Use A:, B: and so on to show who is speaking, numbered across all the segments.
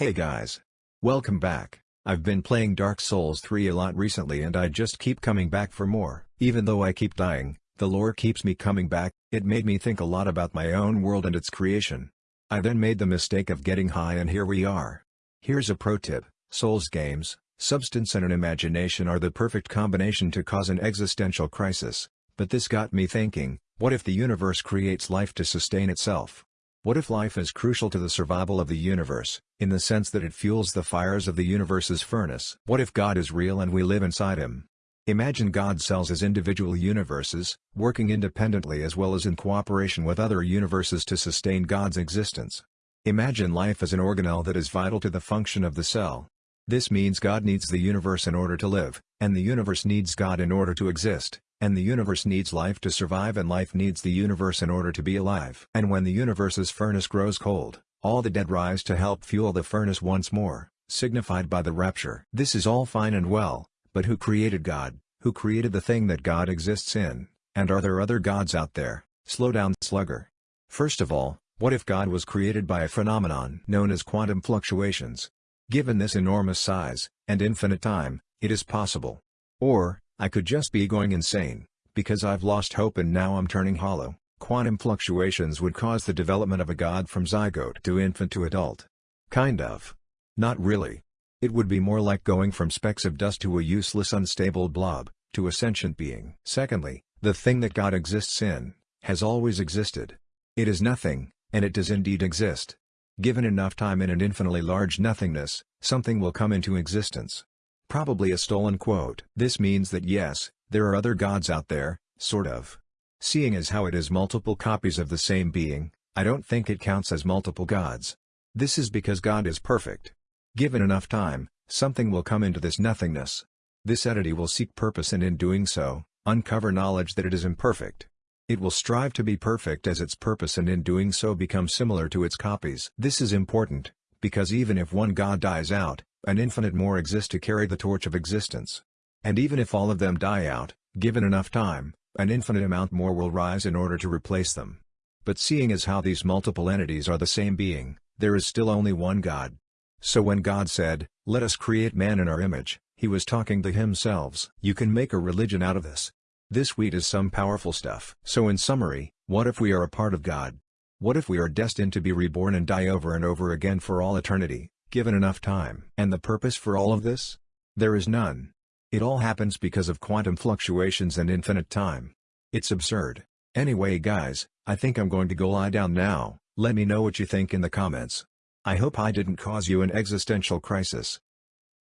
A: Hey guys. Welcome back. I've been playing Dark Souls 3 a lot recently and I just keep coming back for more. Even though I keep dying, the lore keeps me coming back, it made me think a lot about my own world and its creation. I then made the mistake of getting high and here we are. Here's a pro tip, Souls games, substance and an imagination are the perfect combination to cause an existential crisis, but this got me thinking, what if the universe creates life to sustain itself? What if life is crucial to the survival of the universe, in the sense that it fuels the fires of the universe's furnace? What if God is real and we live inside him? Imagine God cells as individual universes, working independently as well as in cooperation with other universes to sustain God's existence. Imagine life as an organelle that is vital to the function of the cell. This means God needs the universe in order to live, and the universe needs God in order to exist. And the universe needs life to survive and life needs the universe in order to be alive. And when the universe's furnace grows cold, all the dead rise to help fuel the furnace once more, signified by the rapture. This is all fine and well, but who created God, who created the thing that God exists in, and are there other gods out there? Slow down slugger. First of all, what if God was created by a phenomenon known as quantum fluctuations? Given this enormous size, and infinite time, it is possible. Or, I could just be going insane, because I've lost hope and now I'm turning hollow. Quantum fluctuations would cause the development of a god from zygote to infant to adult. Kind of. Not really. It would be more like going from specks of dust to a useless unstable blob, to a sentient being. Secondly, the thing that God exists in, has always existed. It is nothing, and it does indeed exist. Given enough time in an infinitely large nothingness, something will come into existence. Probably a stolen quote. This means that yes, there are other gods out there, sort of. Seeing as how it is multiple copies of the same being, I don't think it counts as multiple gods. This is because God is perfect. Given enough time, something will come into this nothingness. This entity will seek purpose and in doing so, uncover knowledge that it is imperfect. It will strive to be perfect as its purpose and in doing so become similar to its copies. This is important, because even if one god dies out, an infinite more exist to carry the torch of existence. And even if all of them die out, given enough time, an infinite amount more will rise in order to replace them. But seeing as how these multiple entities are the same being, there is still only one God. So when God said, let us create man in our image, he was talking to himself. You can make a religion out of this. This wheat is some powerful stuff. So in summary, what if we are a part of God? What if we are destined to be reborn and die over and over again for all eternity? given enough time. And the purpose for all of this? There is none. It all happens because of quantum fluctuations and infinite time. It's absurd. Anyway guys, I think I'm going to go lie down now, let me know what you think in the comments. I hope I didn't cause you an existential crisis.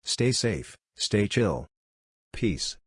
A: Stay safe, stay chill. Peace.